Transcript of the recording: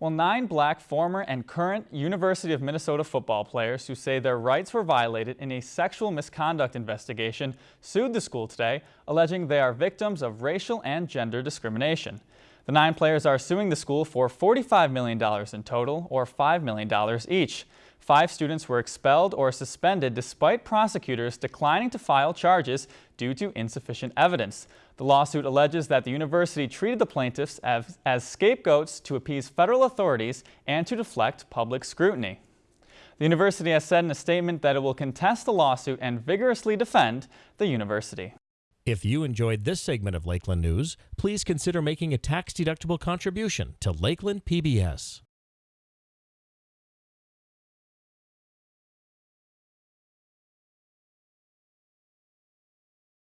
Well, nine black former and current University of Minnesota football players who say their rights were violated in a sexual misconduct investigation sued the school today, alleging they are victims of racial and gender discrimination. The nine players are suing the school for $45 million in total, or $5 million each. Five students were expelled or suspended despite prosecutors declining to file charges due to insufficient evidence. The lawsuit alleges that the university treated the plaintiffs as, as scapegoats to appease federal authorities and to deflect public scrutiny. The university has said in a statement that it will contest the lawsuit and vigorously defend the university. If you enjoyed this segment of Lakeland News, please consider making a tax-deductible contribution to Lakeland PBS.